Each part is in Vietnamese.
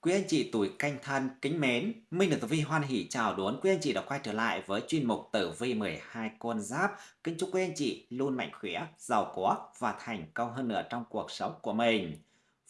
Quý anh chị tuổi canh thân kính mến, Minh được Tử Vi hoan hỷ chào đón quý anh chị đã quay trở lại với chuyên mục Tử Vi 12 con giáp. Kính chúc quý anh chị luôn mạnh khỏe, giàu có và thành công hơn nữa trong cuộc sống của mình.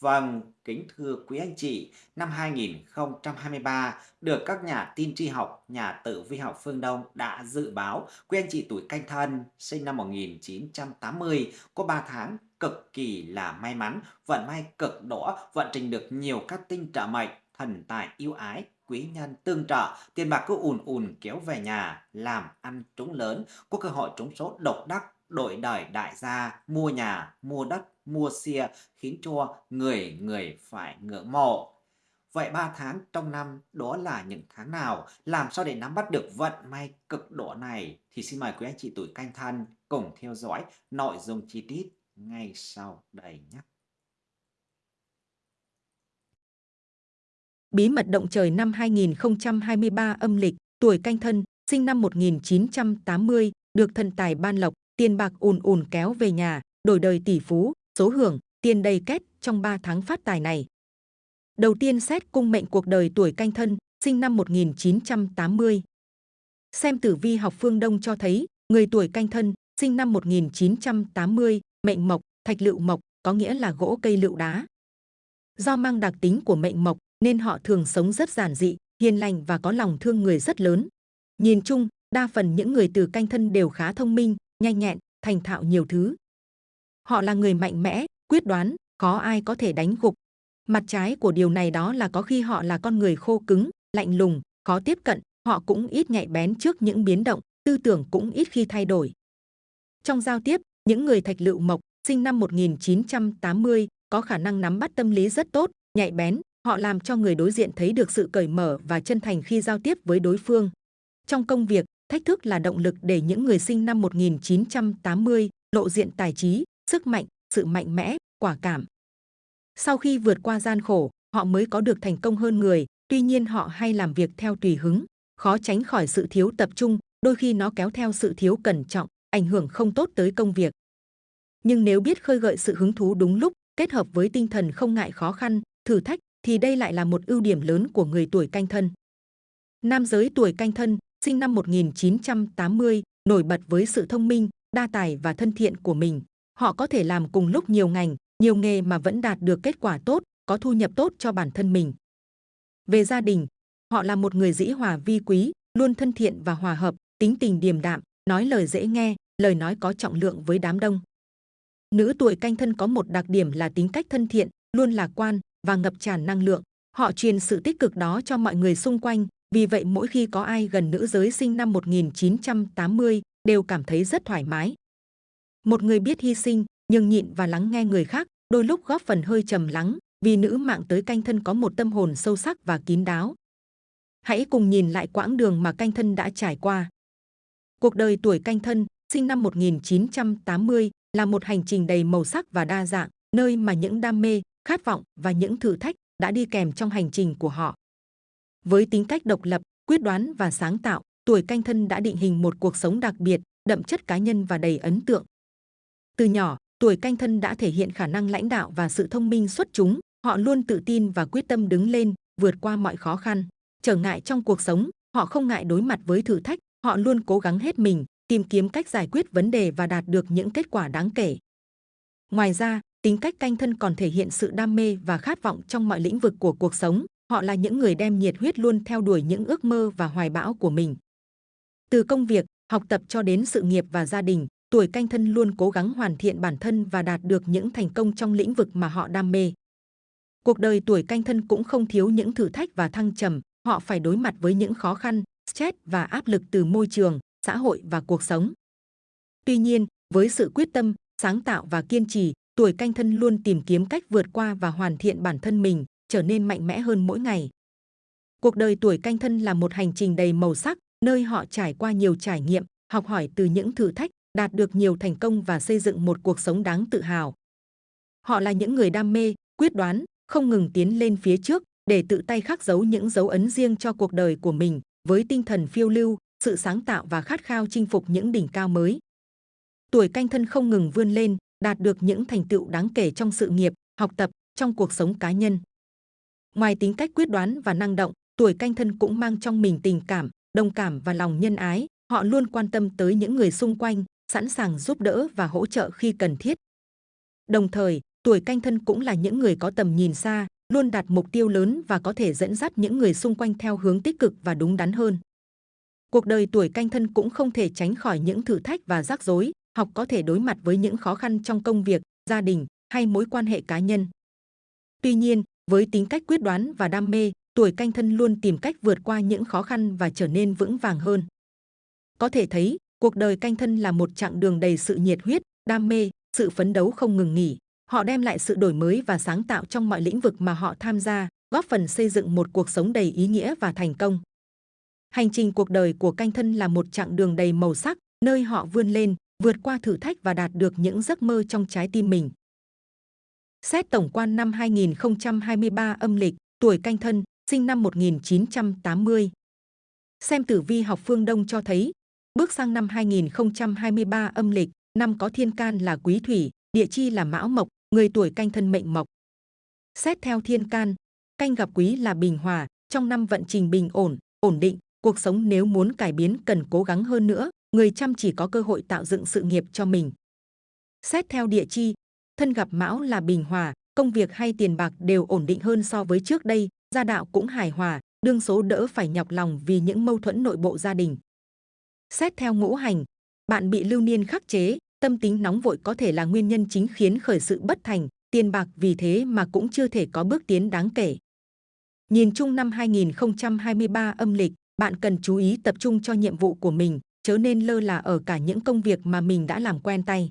Vâng, kính thưa quý anh chị, năm 2023 được các nhà tin tri học, nhà tử vi học phương Đông đã dự báo quý anh chị tuổi canh thân sinh năm 1980 có 3 tháng cực kỳ là may mắn, vận may cực đỏ, vận trình được nhiều các tinh trợ mệnh, thần tài yêu ái, quý nhân tương trợ, tiền bạc cứ ùn ùn kéo về nhà, làm ăn trúng lớn, có cơ hội trúng số độc đắc, đổi đời đại gia, mua nhà, mua đất, mua xe, khiến cho người người phải ngưỡng mộ. Vậy 3 tháng trong năm đó là những tháng nào? Làm sao để nắm bắt được vận may cực đỏ này? Thì xin mời quý anh chị tuổi canh thân cùng theo dõi nội dung chi tiết ngay sau đây nhé. Bí mật động trời năm 2023 âm lịch, tuổi canh thân, sinh năm 1980, được thần tài ban lộc, tiền bạc ùn ùn kéo về nhà, đổi đời tỷ phú, số hưởng, tiền đầy kết trong 3 tháng phát tài này. Đầu tiên xét cung mệnh cuộc đời tuổi canh thân, sinh năm 1980. Xem tử vi học phương Đông cho thấy, người tuổi canh thân, sinh năm 1980, mệnh mộc, thạch lựu mộc, có nghĩa là gỗ cây lựu đá. Do mang đặc tính của mệnh mộc, nên họ thường sống rất giản dị, hiền lành và có lòng thương người rất lớn. Nhìn chung, đa phần những người từ canh thân đều khá thông minh, nhanh nhẹn, thành thạo nhiều thứ. Họ là người mạnh mẽ, quyết đoán, khó ai có thể đánh gục. Mặt trái của điều này đó là có khi họ là con người khô cứng, lạnh lùng, khó tiếp cận, họ cũng ít nhạy bén trước những biến động, tư tưởng cũng ít khi thay đổi. Trong giao tiếp, những người thạch lựu mộc, sinh năm 1980, có khả năng nắm bắt tâm lý rất tốt, nhạy bén, họ làm cho người đối diện thấy được sự cởi mở và chân thành khi giao tiếp với đối phương. Trong công việc, thách thức là động lực để những người sinh năm 1980 lộ diện tài trí, sức mạnh, sự mạnh mẽ, quả cảm. Sau khi vượt qua gian khổ, họ mới có được thành công hơn người, tuy nhiên họ hay làm việc theo tùy hứng, khó tránh khỏi sự thiếu tập trung, đôi khi nó kéo theo sự thiếu cẩn trọng, ảnh hưởng không tốt tới công việc. Nhưng nếu biết khơi gợi sự hứng thú đúng lúc, kết hợp với tinh thần không ngại khó khăn, thử thách, thì đây lại là một ưu điểm lớn của người tuổi canh thân. Nam giới tuổi canh thân, sinh năm 1980, nổi bật với sự thông minh, đa tài và thân thiện của mình. Họ có thể làm cùng lúc nhiều ngành, nhiều nghề mà vẫn đạt được kết quả tốt, có thu nhập tốt cho bản thân mình. Về gia đình, họ là một người dĩ hòa vi quý, luôn thân thiện và hòa hợp, tính tình điềm đạm, nói lời dễ nghe, lời nói có trọng lượng với đám đông. Nữ tuổi canh thân có một đặc điểm là tính cách thân thiện, luôn lạc quan và ngập tràn năng lượng. Họ truyền sự tích cực đó cho mọi người xung quanh, vì vậy mỗi khi có ai gần nữ giới sinh năm 1980 đều cảm thấy rất thoải mái. Một người biết hy sinh, nhưng nhịn và lắng nghe người khác, đôi lúc góp phần hơi trầm lắng, vì nữ mạng tới canh thân có một tâm hồn sâu sắc và kín đáo. Hãy cùng nhìn lại quãng đường mà canh thân đã trải qua. Cuộc đời tuổi canh thân, sinh năm 1980, là một hành trình đầy màu sắc và đa dạng, nơi mà những đam mê, khát vọng và những thử thách đã đi kèm trong hành trình của họ. Với tính cách độc lập, quyết đoán và sáng tạo, tuổi canh thân đã định hình một cuộc sống đặc biệt, đậm chất cá nhân và đầy ấn tượng. Từ nhỏ, tuổi canh thân đã thể hiện khả năng lãnh đạo và sự thông minh xuất chúng, họ luôn tự tin và quyết tâm đứng lên, vượt qua mọi khó khăn, trở ngại trong cuộc sống, họ không ngại đối mặt với thử thách, họ luôn cố gắng hết mình, tìm kiếm cách giải quyết vấn đề và đạt được những kết quả đáng kể. Ngoài ra, tính cách canh thân còn thể hiện sự đam mê và khát vọng trong mọi lĩnh vực của cuộc sống. Họ là những người đem nhiệt huyết luôn theo đuổi những ước mơ và hoài bão của mình. Từ công việc, học tập cho đến sự nghiệp và gia đình, tuổi canh thân luôn cố gắng hoàn thiện bản thân và đạt được những thành công trong lĩnh vực mà họ đam mê. Cuộc đời tuổi canh thân cũng không thiếu những thử thách và thăng trầm, họ phải đối mặt với những khó khăn, stress và áp lực từ môi trường, xã hội và cuộc sống. Tuy nhiên, với sự quyết tâm, sáng tạo và kiên trì, tuổi canh thân luôn tìm kiếm cách vượt qua và hoàn thiện bản thân mình, trở nên mạnh mẽ hơn mỗi ngày. Cuộc đời tuổi canh thân là một hành trình đầy màu sắc, nơi họ trải qua nhiều trải nghiệm, học hỏi từ những thử thách, đạt được nhiều thành công và xây dựng một cuộc sống đáng tự hào. Họ là những người đam mê, quyết đoán, không ngừng tiến lên phía trước để tự tay khắc dấu những dấu ấn riêng cho cuộc đời của mình với tinh thần phiêu lưu, sự sáng tạo và khát khao chinh phục những đỉnh cao mới. Tuổi canh thân không ngừng vươn lên, đạt được những thành tựu đáng kể trong sự nghiệp, học tập, trong cuộc sống cá nhân. Ngoài tính cách quyết đoán và năng động, tuổi canh thân cũng mang trong mình tình cảm, đồng cảm và lòng nhân ái. Họ luôn quan tâm tới những người xung quanh, sẵn sàng giúp đỡ và hỗ trợ khi cần thiết. Đồng thời, tuổi canh thân cũng là những người có tầm nhìn xa, luôn đặt mục tiêu lớn và có thể dẫn dắt những người xung quanh theo hướng tích cực và đúng đắn hơn. Cuộc đời tuổi canh thân cũng không thể tránh khỏi những thử thách và rắc rối, học có thể đối mặt với những khó khăn trong công việc, gia đình hay mối quan hệ cá nhân. Tuy nhiên, với tính cách quyết đoán và đam mê, tuổi canh thân luôn tìm cách vượt qua những khó khăn và trở nên vững vàng hơn. Có thể thấy, cuộc đời canh thân là một chặng đường đầy sự nhiệt huyết, đam mê, sự phấn đấu không ngừng nghỉ. Họ đem lại sự đổi mới và sáng tạo trong mọi lĩnh vực mà họ tham gia, góp phần xây dựng một cuộc sống đầy ý nghĩa và thành công. Hành trình cuộc đời của canh thân là một chặng đường đầy màu sắc, nơi họ vươn lên, vượt qua thử thách và đạt được những giấc mơ trong trái tim mình. Xét tổng quan năm 2023 âm lịch, tuổi canh thân, sinh năm 1980. Xem tử vi học phương Đông cho thấy, bước sang năm 2023 âm lịch, năm có thiên can là quý thủy, địa chi là mão mộc, người tuổi canh thân mệnh mộc. Xét theo thiên can, canh gặp quý là bình hòa, trong năm vận trình bình ổn, ổn định, cuộc sống nếu muốn cải biến cần cố gắng hơn nữa, người chăm chỉ có cơ hội tạo dựng sự nghiệp cho mình. Xét theo địa chi, thân gặp mão là bình hòa, công việc hay tiền bạc đều ổn định hơn so với trước đây, gia đạo cũng hài hòa, đương số đỡ phải nhọc lòng vì những mâu thuẫn nội bộ gia đình. Xét theo ngũ hành, bạn bị lưu niên khắc chế, tâm tính nóng vội có thể là nguyên nhân chính khiến khởi sự bất thành, tiền bạc vì thế mà cũng chưa thể có bước tiến đáng kể. Nhìn chung năm 2023 âm lịch, bạn cần chú ý tập trung cho nhiệm vụ của mình, chớ nên lơ là ở cả những công việc mà mình đã làm quen tay.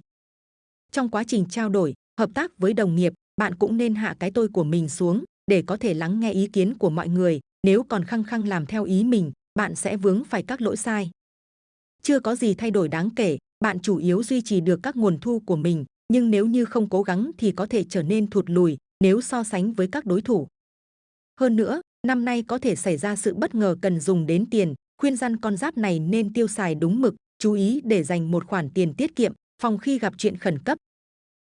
Trong quá trình trao đổi, hợp tác với đồng nghiệp, bạn cũng nên hạ cái tôi của mình xuống để có thể lắng nghe ý kiến của mọi người. Nếu còn khăng khăng làm theo ý mình, bạn sẽ vướng phải các lỗi sai. Chưa có gì thay đổi đáng kể, bạn chủ yếu duy trì được các nguồn thu của mình, nhưng nếu như không cố gắng thì có thể trở nên thụt lùi nếu so sánh với các đối thủ. Hơn nữa, năm nay có thể xảy ra sự bất ngờ cần dùng đến tiền, khuyên răn con giáp này nên tiêu xài đúng mực, chú ý để dành một khoản tiền tiết kiệm, phòng khi gặp chuyện khẩn cấp.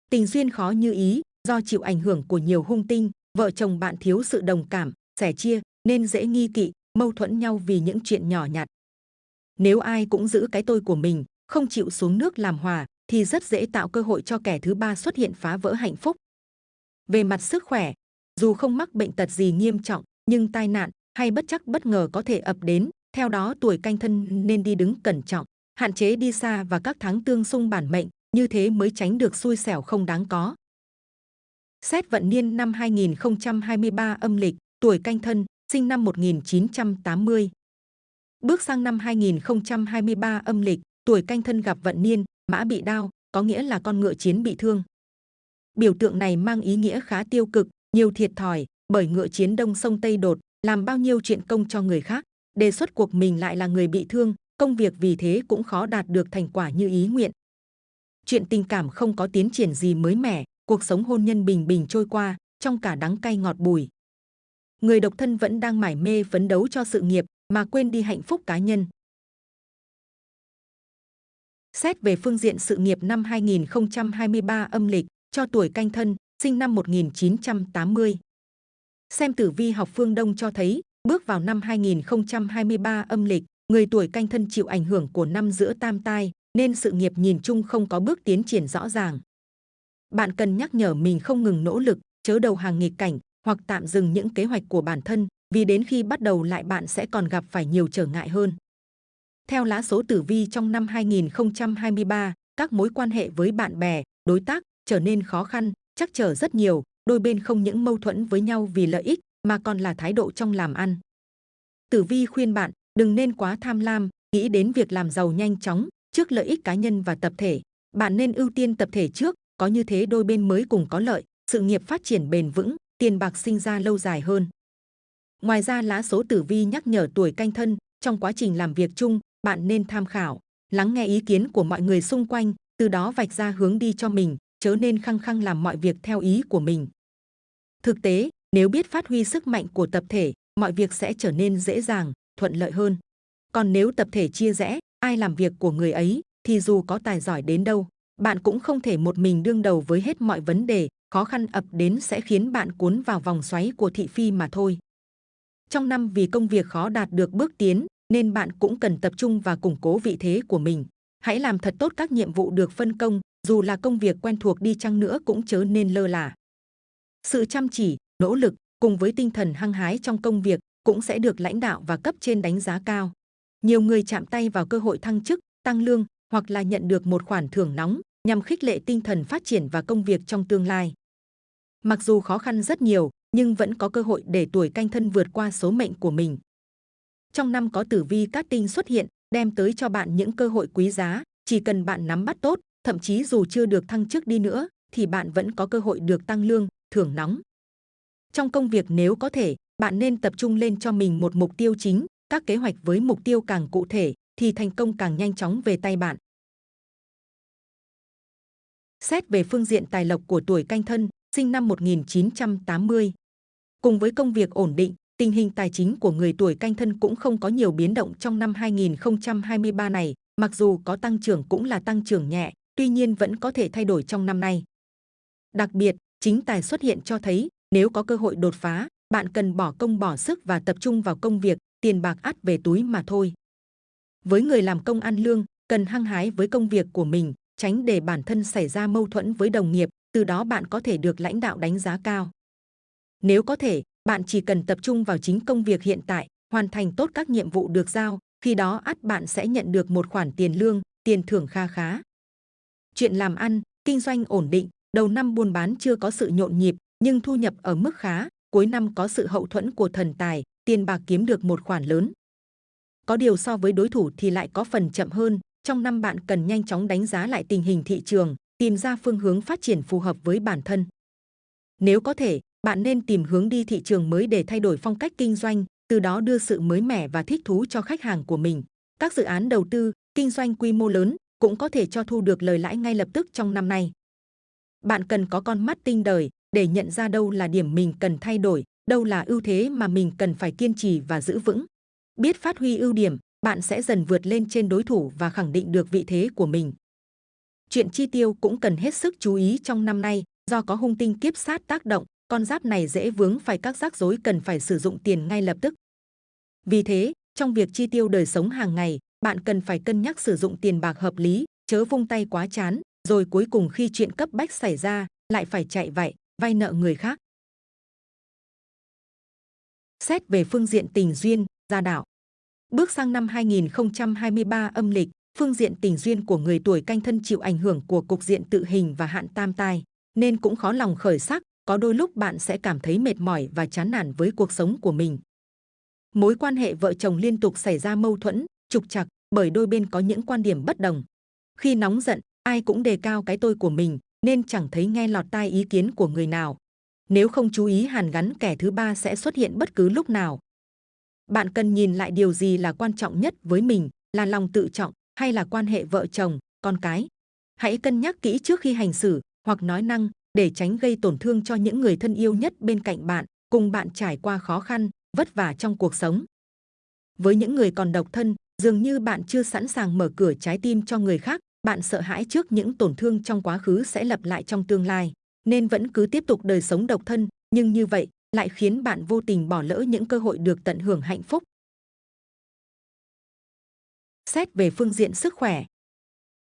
Tình duyên khó như ý, do chịu ảnh hưởng của nhiều hung tinh, vợ chồng bạn thiếu sự đồng cảm, sẻ chia, nên dễ nghi kỵ, mâu thuẫn nhau vì những chuyện nhỏ nhặt. Nếu ai cũng giữ cái tôi của mình, không chịu xuống nước làm hòa, thì rất dễ tạo cơ hội cho kẻ thứ ba xuất hiện phá vỡ hạnh phúc. Về mặt sức khỏe, dù không mắc bệnh tật gì nghiêm trọng, nhưng tai nạn hay bất chắc bất ngờ có thể ập đến. Theo đó tuổi canh thân nên đi đứng cẩn trọng, hạn chế đi xa và các tháng tương xung bản mệnh, như thế mới tránh được xui xẻo không đáng có. Xét vận niên năm 2023 âm lịch, tuổi canh thân, sinh năm 1980. Bước sang năm 2023 âm lịch, tuổi canh thân gặp vận niên, mã bị đao, có nghĩa là con ngựa chiến bị thương. Biểu tượng này mang ý nghĩa khá tiêu cực, nhiều thiệt thòi, bởi ngựa chiến đông sông Tây đột, làm bao nhiêu chuyện công cho người khác. Đề xuất cuộc mình lại là người bị thương, công việc vì thế cũng khó đạt được thành quả như ý nguyện. Chuyện tình cảm không có tiến triển gì mới mẻ, cuộc sống hôn nhân bình bình trôi qua, trong cả đắng cay ngọt bùi. Người độc thân vẫn đang mải mê phấn đấu cho sự nghiệp mà quên đi hạnh phúc cá nhân. Xét về phương diện sự nghiệp năm 2023 âm lịch, cho tuổi canh thân, sinh năm 1980. Xem tử vi học phương Đông cho thấy, bước vào năm 2023 âm lịch, người tuổi canh thân chịu ảnh hưởng của năm giữa tam tai, nên sự nghiệp nhìn chung không có bước tiến triển rõ ràng. Bạn cần nhắc nhở mình không ngừng nỗ lực, chớ đầu hàng nghịch cảnh hoặc tạm dừng những kế hoạch của bản thân, vì đến khi bắt đầu lại bạn sẽ còn gặp phải nhiều trở ngại hơn. Theo lá số tử vi trong năm 2023, các mối quan hệ với bạn bè, đối tác trở nên khó khăn, chắc trở rất nhiều, đôi bên không những mâu thuẫn với nhau vì lợi ích mà còn là thái độ trong làm ăn. Tử vi khuyên bạn đừng nên quá tham lam, nghĩ đến việc làm giàu nhanh chóng trước lợi ích cá nhân và tập thể. Bạn nên ưu tiên tập thể trước, có như thế đôi bên mới cùng có lợi, sự nghiệp phát triển bền vững, tiền bạc sinh ra lâu dài hơn. Ngoài ra lá số tử vi nhắc nhở tuổi canh thân, trong quá trình làm việc chung, bạn nên tham khảo, lắng nghe ý kiến của mọi người xung quanh, từ đó vạch ra hướng đi cho mình, chớ nên khăng khăng làm mọi việc theo ý của mình. Thực tế, nếu biết phát huy sức mạnh của tập thể, mọi việc sẽ trở nên dễ dàng, thuận lợi hơn. Còn nếu tập thể chia rẽ, ai làm việc của người ấy, thì dù có tài giỏi đến đâu, bạn cũng không thể một mình đương đầu với hết mọi vấn đề, khó khăn ập đến sẽ khiến bạn cuốn vào vòng xoáy của thị phi mà thôi. Trong năm vì công việc khó đạt được bước tiến, nên bạn cũng cần tập trung và củng cố vị thế của mình. Hãy làm thật tốt các nhiệm vụ được phân công, dù là công việc quen thuộc đi chăng nữa cũng chớ nên lơ là. Sự chăm chỉ, nỗ lực cùng với tinh thần hăng hái trong công việc cũng sẽ được lãnh đạo và cấp trên đánh giá cao. Nhiều người chạm tay vào cơ hội thăng chức, tăng lương hoặc là nhận được một khoản thưởng nóng nhằm khích lệ tinh thần phát triển và công việc trong tương lai. Mặc dù khó khăn rất nhiều, nhưng vẫn có cơ hội để tuổi canh thân vượt qua số mệnh của mình. Trong năm có tử vi cát tinh xuất hiện, đem tới cho bạn những cơ hội quý giá, chỉ cần bạn nắm bắt tốt, thậm chí dù chưa được thăng chức đi nữa, thì bạn vẫn có cơ hội được tăng lương, thưởng nóng. Trong công việc nếu có thể, bạn nên tập trung lên cho mình một mục tiêu chính, các kế hoạch với mục tiêu càng cụ thể, thì thành công càng nhanh chóng về tay bạn. Xét về phương diện tài lộc của tuổi canh thân, sinh năm 1980. Cùng với công việc ổn định, tình hình tài chính của người tuổi canh thân cũng không có nhiều biến động trong năm 2023 này, mặc dù có tăng trưởng cũng là tăng trưởng nhẹ, tuy nhiên vẫn có thể thay đổi trong năm nay. Đặc biệt, chính tài xuất hiện cho thấy, nếu có cơ hội đột phá, bạn cần bỏ công bỏ sức và tập trung vào công việc, tiền bạc ắt về túi mà thôi. Với người làm công ăn lương, cần hăng hái với công việc của mình, tránh để bản thân xảy ra mâu thuẫn với đồng nghiệp, từ đó bạn có thể được lãnh đạo đánh giá cao. Nếu có thể, bạn chỉ cần tập trung vào chính công việc hiện tại, hoàn thành tốt các nhiệm vụ được giao, khi đó ắt bạn sẽ nhận được một khoản tiền lương, tiền thưởng kha khá. Chuyện làm ăn, kinh doanh ổn định, đầu năm buôn bán chưa có sự nhộn nhịp, nhưng thu nhập ở mức khá, cuối năm có sự hậu thuẫn của thần tài, tiền bạc kiếm được một khoản lớn. Có điều so với đối thủ thì lại có phần chậm hơn, trong năm bạn cần nhanh chóng đánh giá lại tình hình thị trường, tìm ra phương hướng phát triển phù hợp với bản thân. Nếu có thể, bạn nên tìm hướng đi thị trường mới để thay đổi phong cách kinh doanh, từ đó đưa sự mới mẻ và thích thú cho khách hàng của mình. Các dự án đầu tư, kinh doanh quy mô lớn cũng có thể cho thu được lời lãi ngay lập tức trong năm nay. Bạn cần có con mắt tinh đời để nhận ra đâu là điểm mình cần thay đổi, đâu là ưu thế mà mình cần phải kiên trì và giữ vững. Biết phát huy ưu điểm, bạn sẽ dần vượt lên trên đối thủ và khẳng định được vị thế của mình. Chuyện chi tiêu cũng cần hết sức chú ý trong năm nay, do có hung tinh kiếp sát tác động, con giáp này dễ vướng phải các rắc rối cần phải sử dụng tiền ngay lập tức. Vì thế, trong việc chi tiêu đời sống hàng ngày, bạn cần phải cân nhắc sử dụng tiền bạc hợp lý, chớ vung tay quá chán, rồi cuối cùng khi chuyện cấp bách xảy ra, lại phải chạy vậy, vay nợ người khác. Xét về phương diện tình duyên, gia đạo. Bước sang năm 2023 âm lịch, phương diện tình duyên của người tuổi canh thân chịu ảnh hưởng của cục diện tự hình và hạn tam tai, nên cũng khó lòng khởi sắc, có đôi lúc bạn sẽ cảm thấy mệt mỏi và chán nản với cuộc sống của mình. Mối quan hệ vợ chồng liên tục xảy ra mâu thuẫn, trục trặc bởi đôi bên có những quan điểm bất đồng. Khi nóng giận, ai cũng đề cao cái tôi của mình, nên chẳng thấy nghe lọt tai ý kiến của người nào. Nếu không chú ý hàn gắn kẻ thứ ba sẽ xuất hiện bất cứ lúc nào. Bạn cần nhìn lại điều gì là quan trọng nhất với mình, là lòng tự trọng hay là quan hệ vợ chồng, con cái. Hãy cân nhắc kỹ trước khi hành xử hoặc nói năng để tránh gây tổn thương cho những người thân yêu nhất bên cạnh bạn, cùng bạn trải qua khó khăn, vất vả trong cuộc sống. Với những người còn độc thân, dường như bạn chưa sẵn sàng mở cửa trái tim cho người khác, bạn sợ hãi trước những tổn thương trong quá khứ sẽ lặp lại trong tương lai, nên vẫn cứ tiếp tục đời sống độc thân, nhưng như vậy lại khiến bạn vô tình bỏ lỡ những cơ hội được tận hưởng hạnh phúc. Xét về phương diện sức khỏe.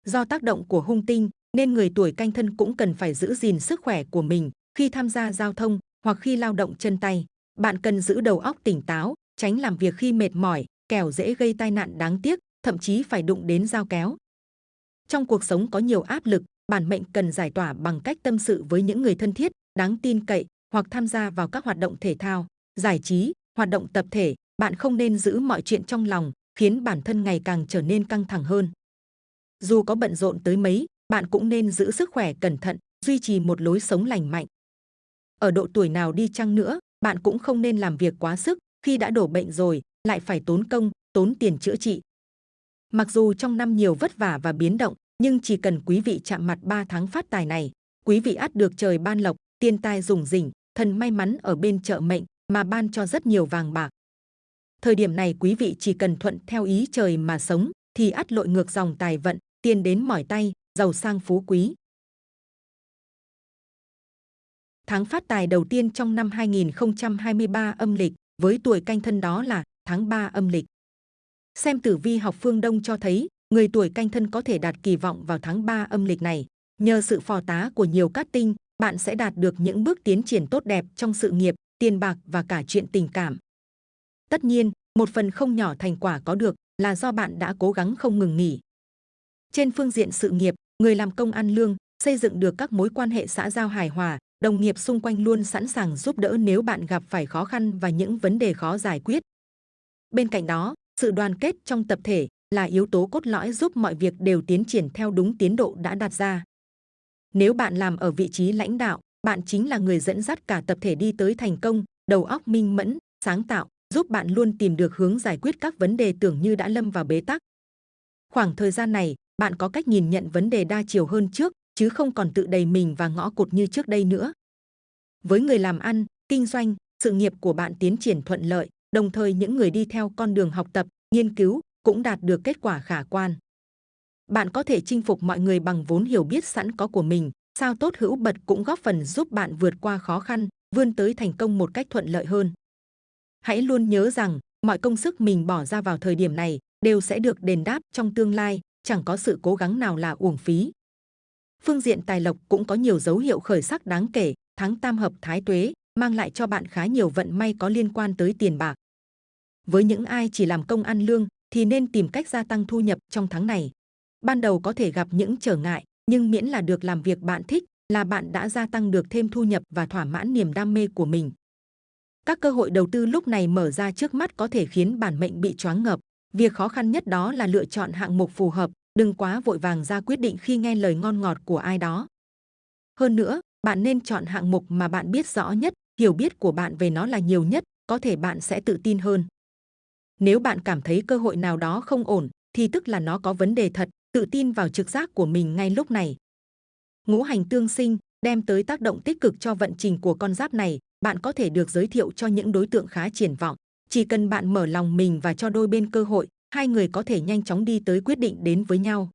Do tác động của hung tinh, nên người tuổi canh thân cũng cần phải giữ gìn sức khỏe của mình khi tham gia giao thông hoặc khi lao động chân tay. Bạn cần giữ đầu óc tỉnh táo, tránh làm việc khi mệt mỏi, kẻo dễ gây tai nạn đáng tiếc, thậm chí phải đụng đến dao kéo. Trong cuộc sống có nhiều áp lực, bản mệnh cần giải tỏa bằng cách tâm sự với những người thân thiết, đáng tin cậy hoặc tham gia vào các hoạt động thể thao, giải trí, hoạt động tập thể. Bạn không nên giữ mọi chuyện trong lòng, khiến bản thân ngày càng trở nên căng thẳng hơn. Dù có bận rộn tới mấy, bạn cũng nên giữ sức khỏe cẩn thận, duy trì một lối sống lành mạnh. Ở độ tuổi nào đi chăng nữa, bạn cũng không nên làm việc quá sức, khi đã đổ bệnh rồi, lại phải tốn công, tốn tiền chữa trị. Mặc dù trong năm nhiều vất vả và biến động, nhưng chỉ cần quý vị chạm mặt 3 tháng phát tài này, quý vị ắt được trời ban lộc, tiên tài rủng rỉnh, thần may mắn ở bên chợ mệnh mà ban cho rất nhiều vàng bạc. Thời điểm này quý vị chỉ cần thuận theo ý trời mà sống thì ắt lội ngược dòng tài vận, tiền đến mỏi tay, giàu sang phú quý. tháng phát tài đầu tiên trong năm 2023 âm lịch với tuổi canh thân đó là tháng 3 âm lịch. Xem tử vi học phương Đông cho thấy, người tuổi canh thân có thể đạt kỳ vọng vào tháng 3 âm lịch này. Nhờ sự phò tá của nhiều cát tinh, bạn sẽ đạt được những bước tiến triển tốt đẹp trong sự nghiệp, tiền bạc và cả chuyện tình cảm. Tất nhiên, một phần không nhỏ thành quả có được là do bạn đã cố gắng không ngừng nghỉ. Trên phương diện sự nghiệp, người làm công ăn lương, xây dựng được các mối quan hệ xã giao hài hòa, đồng nghiệp xung quanh luôn sẵn sàng giúp đỡ nếu bạn gặp phải khó khăn và những vấn đề khó giải quyết. Bên cạnh đó, sự đoàn kết trong tập thể là yếu tố cốt lõi giúp mọi việc đều tiến triển theo đúng tiến độ đã đặt ra. Nếu bạn làm ở vị trí lãnh đạo, bạn chính là người dẫn dắt cả tập thể đi tới thành công, đầu óc minh mẫn, sáng tạo, giúp bạn luôn tìm được hướng giải quyết các vấn đề tưởng như đã lâm vào bế tắc. Khoảng thời gian này, bạn có cách nhìn nhận vấn đề đa chiều hơn trước, chứ không còn tự đầy mình và ngõ cụt như trước đây nữa. Với người làm ăn, kinh doanh, sự nghiệp của bạn tiến triển thuận lợi, đồng thời những người đi theo con đường học tập, nghiên cứu cũng đạt được kết quả khả quan. Bạn có thể chinh phục mọi người bằng vốn hiểu biết sẵn có của mình, sao tốt hữu bật cũng góp phần giúp bạn vượt qua khó khăn, vươn tới thành công một cách thuận lợi hơn. Hãy luôn nhớ rằng, mọi công sức mình bỏ ra vào thời điểm này đều sẽ được đền đáp trong tương lai, chẳng có sự cố gắng nào là uổng phí. Phương diện tài lộc cũng có nhiều dấu hiệu khởi sắc đáng kể, tháng tam hợp thái tuế mang lại cho bạn khá nhiều vận may có liên quan tới tiền bạc. Với những ai chỉ làm công ăn lương thì nên tìm cách gia tăng thu nhập trong tháng này. Ban đầu có thể gặp những trở ngại, nhưng miễn là được làm việc bạn thích, là bạn đã gia tăng được thêm thu nhập và thỏa mãn niềm đam mê của mình. Các cơ hội đầu tư lúc này mở ra trước mắt có thể khiến bản mệnh bị choáng ngợp. Việc khó khăn nhất đó là lựa chọn hạng mục phù hợp, đừng quá vội vàng ra quyết định khi nghe lời ngon ngọt của ai đó. Hơn nữa, bạn nên chọn hạng mục mà bạn biết rõ nhất, hiểu biết của bạn về nó là nhiều nhất, có thể bạn sẽ tự tin hơn. Nếu bạn cảm thấy cơ hội nào đó không ổn, thì tức là nó có vấn đề thật, tự tin vào trực giác của mình ngay lúc này. Ngũ hành tương sinh đem tới tác động tích cực cho vận trình của con giáp này, bạn có thể được giới thiệu cho những đối tượng khá triển vọng. Chỉ cần bạn mở lòng mình và cho đôi bên cơ hội, hai người có thể nhanh chóng đi tới quyết định đến với nhau.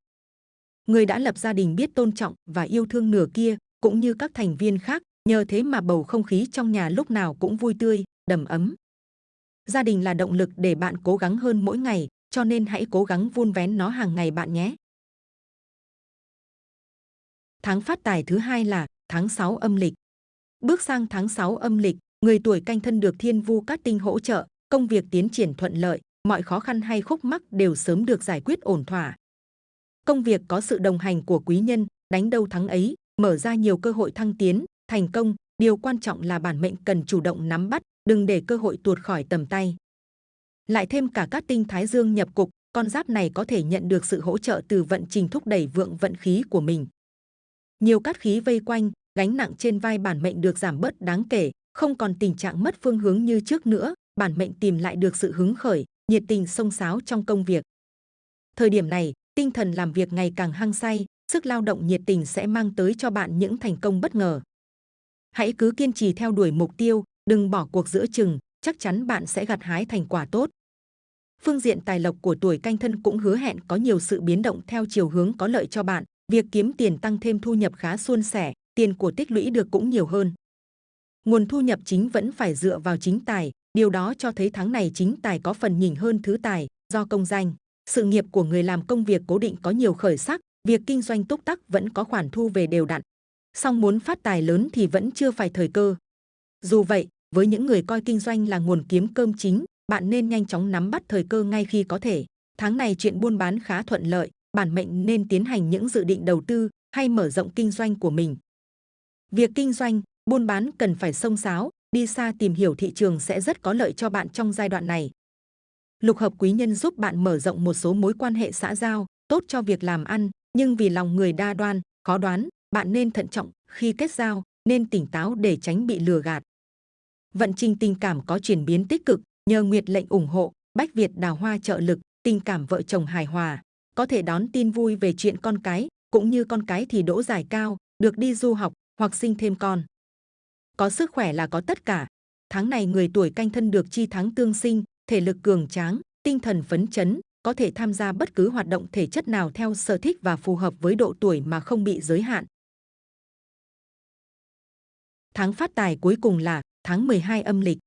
Người đã lập gia đình biết tôn trọng và yêu thương nửa kia, cũng như các thành viên khác, nhờ thế mà bầu không khí trong nhà lúc nào cũng vui tươi, đầm ấm. Gia đình là động lực để bạn cố gắng hơn mỗi ngày, cho nên hãy cố gắng vun vén nó hàng ngày bạn nhé. Tháng phát tài thứ hai là tháng 6 âm lịch. Bước sang tháng 6 âm lịch, người tuổi canh thân được thiên vu cát tinh hỗ trợ, công việc tiến triển thuận lợi, mọi khó khăn hay khúc mắc đều sớm được giải quyết ổn thỏa. Công việc có sự đồng hành của quý nhân, đánh đâu thắng ấy, mở ra nhiều cơ hội thăng tiến, thành công. Điều quan trọng là bản mệnh cần chủ động nắm bắt, đừng để cơ hội tuột khỏi tầm tay. Lại thêm cả các tinh thái dương nhập cục, con giáp này có thể nhận được sự hỗ trợ từ vận trình thúc đẩy vượng vận khí của mình. Nhiều cát khí vây quanh, gánh nặng trên vai bản mệnh được giảm bớt đáng kể, không còn tình trạng mất phương hướng như trước nữa, bản mệnh tìm lại được sự hứng khởi, nhiệt tình sông sáo trong công việc. Thời điểm này, tinh thần làm việc ngày càng hăng say, sức lao động nhiệt tình sẽ mang tới cho bạn những thành công bất ngờ. Hãy cứ kiên trì theo đuổi mục tiêu, đừng bỏ cuộc giữa chừng, chắc chắn bạn sẽ gặt hái thành quả tốt. Phương diện tài lộc của tuổi canh thân cũng hứa hẹn có nhiều sự biến động theo chiều hướng có lợi cho bạn, việc kiếm tiền tăng thêm thu nhập khá suôn sẻ, tiền của tích lũy được cũng nhiều hơn. Nguồn thu nhập chính vẫn phải dựa vào chính tài, điều đó cho thấy tháng này chính tài có phần nhỉnh hơn thứ tài, do công danh. Sự nghiệp của người làm công việc cố định có nhiều khởi sắc, việc kinh doanh túc tắc vẫn có khoản thu về đều đặn. Song muốn phát tài lớn thì vẫn chưa phải thời cơ. Dù vậy, với những người coi kinh doanh là nguồn kiếm cơm chính, bạn nên nhanh chóng nắm bắt thời cơ ngay khi có thể. Tháng này chuyện buôn bán khá thuận lợi, bản mệnh nên tiến hành những dự định đầu tư hay mở rộng kinh doanh của mình. Việc kinh doanh, buôn bán cần phải sông sáo, đi xa tìm hiểu thị trường sẽ rất có lợi cho bạn trong giai đoạn này. Lục hợp quý nhân giúp bạn mở rộng một số mối quan hệ xã giao, tốt cho việc làm ăn, nhưng vì lòng người đa đoan, khó đoán, bạn nên thận trọng khi kết giao, nên tỉnh táo để tránh bị lừa gạt. Vận trình tình cảm có chuyển biến tích cực, nhờ Nguyệt lệnh ủng hộ, Bách Việt đào hoa trợ lực, tình cảm vợ chồng hài hòa, có thể đón tin vui về chuyện con cái, cũng như con cái thì đỗ giải cao, được đi du học hoặc sinh thêm con. Có sức khỏe là có tất cả. Tháng này người tuổi canh thân được chi tháng tương sinh, thể lực cường tráng, tinh thần phấn chấn, có thể tham gia bất cứ hoạt động thể chất nào theo sở thích và phù hợp với độ tuổi mà không bị giới hạn. tháng phát tài cuối cùng là tháng 12 âm lịch.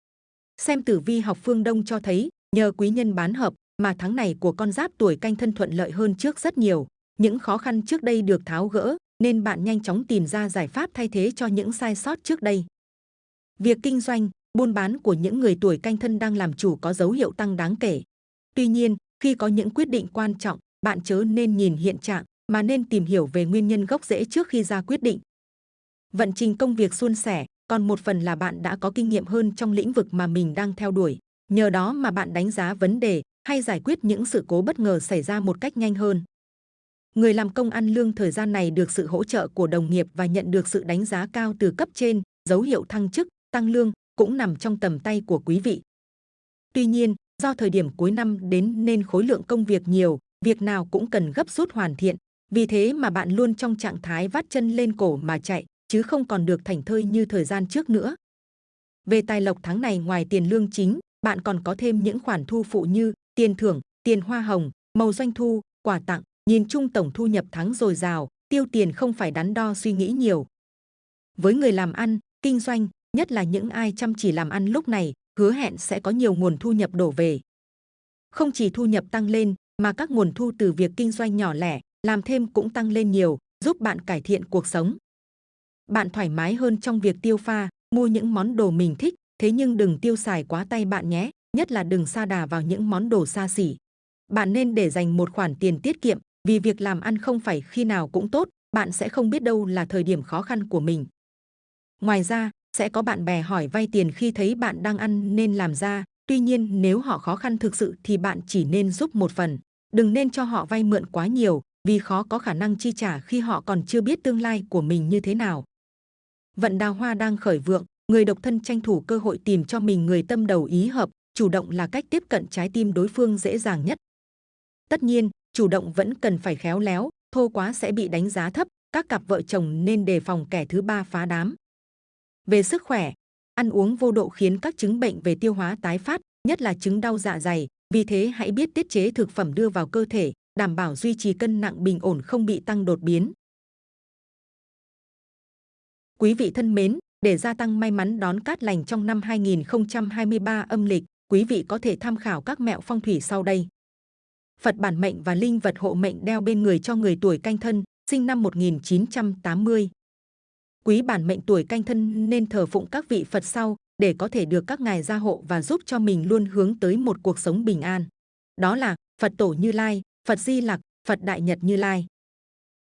Xem tử vi học phương Đông cho thấy, nhờ quý nhân bán hợp mà tháng này của con giáp tuổi canh thân thuận lợi hơn trước rất nhiều. Những khó khăn trước đây được tháo gỡ, nên bạn nhanh chóng tìm ra giải pháp thay thế cho những sai sót trước đây. Việc kinh doanh, buôn bán của những người tuổi canh thân đang làm chủ có dấu hiệu tăng đáng kể. Tuy nhiên, khi có những quyết định quan trọng, bạn chớ nên nhìn hiện trạng, mà nên tìm hiểu về nguyên nhân gốc rễ trước khi ra quyết định. Vận trình công việc suôn sẻ, còn một phần là bạn đã có kinh nghiệm hơn trong lĩnh vực mà mình đang theo đuổi. Nhờ đó mà bạn đánh giá vấn đề hay giải quyết những sự cố bất ngờ xảy ra một cách nhanh hơn. Người làm công ăn lương thời gian này được sự hỗ trợ của đồng nghiệp và nhận được sự đánh giá cao từ cấp trên, dấu hiệu thăng chức, tăng lương cũng nằm trong tầm tay của quý vị. Tuy nhiên, do thời điểm cuối năm đến nên khối lượng công việc nhiều, việc nào cũng cần gấp rút hoàn thiện. Vì thế mà bạn luôn trong trạng thái vắt chân lên cổ mà chạy, chứ không còn được thảnh thơi như thời gian trước nữa. Về tài lộc tháng này ngoài tiền lương chính, bạn còn có thêm những khoản thu phụ như tiền thưởng, tiền hoa hồng, màu doanh thu, quà tặng. Nhìn chung tổng thu nhập tháng dồi dào, tiêu tiền không phải đắn đo suy nghĩ nhiều. Với người làm ăn, kinh doanh, nhất là những ai chăm chỉ làm ăn lúc này, hứa hẹn sẽ có nhiều nguồn thu nhập đổ về. Không chỉ thu nhập tăng lên, mà các nguồn thu từ việc kinh doanh nhỏ lẻ, làm thêm cũng tăng lên nhiều, giúp bạn cải thiện cuộc sống. Bạn thoải mái hơn trong việc tiêu pha, mua những món đồ mình thích, thế nhưng đừng tiêu xài quá tay bạn nhé, nhất là đừng sa đà vào những món đồ xa xỉ. Bạn nên để dành một khoản tiền tiết kiệm, vì việc làm ăn không phải khi nào cũng tốt, bạn sẽ không biết đâu là thời điểm khó khăn của mình. Ngoài ra, sẽ có bạn bè hỏi vay tiền khi thấy bạn đang ăn nên làm ra, tuy nhiên nếu họ khó khăn thực sự thì bạn chỉ nên giúp một phần, đừng nên cho họ vay mượn quá nhiều, vì khó có khả năng chi trả khi họ còn chưa biết tương lai của mình như thế nào. Vận đào hoa đang khởi vượng, người độc thân tranh thủ cơ hội tìm cho mình người tâm đầu ý hợp, chủ động là cách tiếp cận trái tim đối phương dễ dàng nhất. Tất nhiên, chủ động vẫn cần phải khéo léo, thô quá sẽ bị đánh giá thấp, các cặp vợ chồng nên đề phòng kẻ thứ ba phá đám. Về sức khỏe, ăn uống vô độ khiến các chứng bệnh về tiêu hóa tái phát, nhất là chứng đau dạ dày, vì thế hãy biết tiết chế thực phẩm đưa vào cơ thể, đảm bảo duy trì cân nặng bình ổn không bị tăng đột biến. Quý vị thân mến, để gia tăng may mắn đón cát lành trong năm 2023 âm lịch, quý vị có thể tham khảo các mẹo phong thủy sau đây. Phật bản mệnh và linh vật hộ mệnh đeo bên người cho người tuổi canh thân, sinh năm 1980. Quý bản mệnh tuổi canh thân nên thờ phụng các vị Phật sau để có thể được các ngài gia hộ và giúp cho mình luôn hướng tới một cuộc sống bình an. Đó là Phật Tổ Như Lai, Phật Di Lặc, Phật Đại Nhật Như Lai.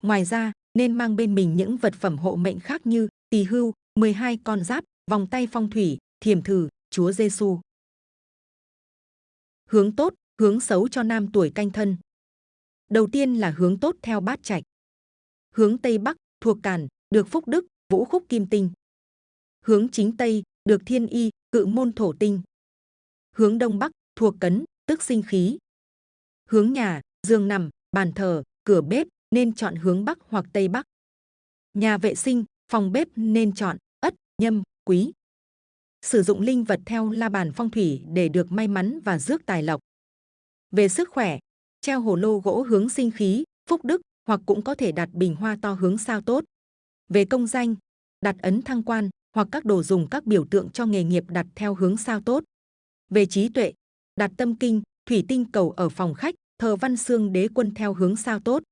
Ngoài ra, nên mang bên mình những vật phẩm hộ mệnh khác như tỳ hưu, 12 con giáp, vòng tay phong thủy, thiềm thử, Chúa Giêsu. Hướng tốt, hướng xấu cho nam tuổi canh thân. Đầu tiên là hướng tốt theo bát trạch. Hướng Tây Bắc thuộc Càn, được Phúc Đức, Vũ Khúc Kim Tinh. Hướng chính Tây được Thiên Y, Cự Môn Thổ Tinh. Hướng Đông Bắc thuộc Cấn, tức sinh khí. Hướng nhà, giường nằm, bàn thờ, cửa bếp nên chọn hướng Bắc hoặc Tây Bắc. Nhà vệ sinh, phòng bếp nên chọn Ất, Nhâm, Quý. Sử dụng linh vật theo la bàn phong thủy để được may mắn và rước tài lộc. Về sức khỏe, treo hồ lô gỗ hướng sinh khí, phúc đức hoặc cũng có thể đặt bình hoa to hướng sao tốt. Về công danh, đặt ấn thăng quan hoặc các đồ dùng các biểu tượng cho nghề nghiệp đặt theo hướng sao tốt. Về trí tuệ, đặt tâm kinh, thủy tinh cầu ở phòng khách, thờ văn xương đế quân theo hướng sao tốt.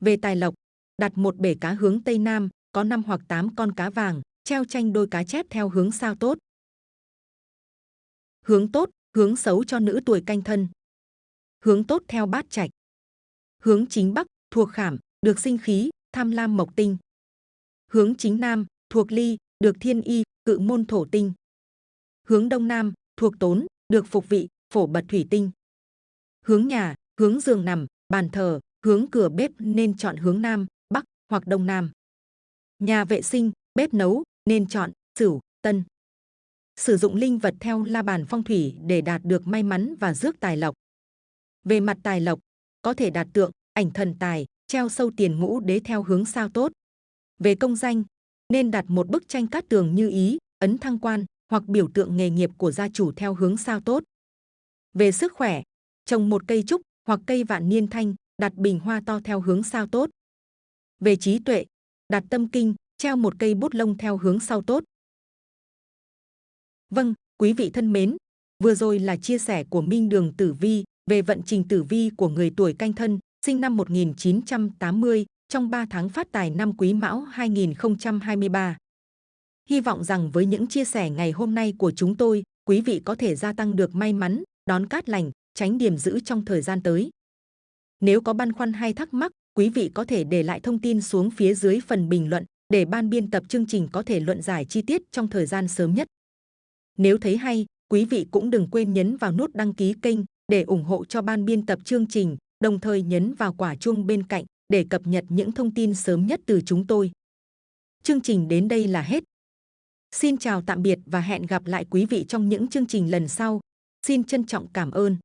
Về tài lộc, đặt một bể cá hướng tây nam, có 5 hoặc 8 con cá vàng, treo tranh đôi cá chép theo hướng sao tốt. Hướng tốt, hướng xấu cho nữ tuổi canh thân hướng tốt theo bát trạch. Hướng chính bắc thuộc khảm, được sinh khí, tham lam mộc tinh. Hướng chính nam thuộc ly, được thiên y, cự môn thổ tinh. Hướng đông nam thuộc tốn, được phục vị, phổ bật thủy tinh. Hướng nhà, hướng giường nằm, bàn thờ, hướng cửa bếp nên chọn hướng nam, bắc hoặc đông nam. Nhà vệ sinh, bếp nấu nên chọn sửu, tân. Sử dụng linh vật theo la bàn phong thủy để đạt được may mắn và rước tài lộc. Về mặt tài lộc, có thể đạt tượng, ảnh thần tài, treo sâu tiền ngũ đế theo hướng sao tốt. Về công danh, nên đặt một bức tranh cát tường như ý, ấn thăng quan hoặc biểu tượng nghề nghiệp của gia chủ theo hướng sao tốt. Về sức khỏe, trồng một cây trúc hoặc cây vạn niên thanh, đặt bình hoa to theo hướng sao tốt. Về trí tuệ, đặt tâm kinh, treo một cây bút lông theo hướng sau tốt. Vâng, quý vị thân mến, vừa rồi là chia sẻ của Minh Đường Tử Vi về vận trình tử vi của người tuổi canh thân, sinh năm 1980, trong 3 tháng phát tài năm Quý Mão 2023. Hy vọng rằng với những chia sẻ ngày hôm nay của chúng tôi, quý vị có thể gia tăng được may mắn, đón cát lành, tránh điểm giữ trong thời gian tới. Nếu có băn khoăn hay thắc mắc, quý vị có thể để lại thông tin xuống phía dưới phần bình luận để ban biên tập chương trình có thể luận giải chi tiết trong thời gian sớm nhất. Nếu thấy hay, quý vị cũng đừng quên nhấn vào nút đăng ký kênh để ủng hộ cho ban biên tập chương trình, đồng thời nhấn vào quả chuông bên cạnh để cập nhật những thông tin sớm nhất từ chúng tôi. Chương trình đến đây là hết. Xin chào tạm biệt và hẹn gặp lại quý vị trong những chương trình lần sau. Xin trân trọng cảm ơn.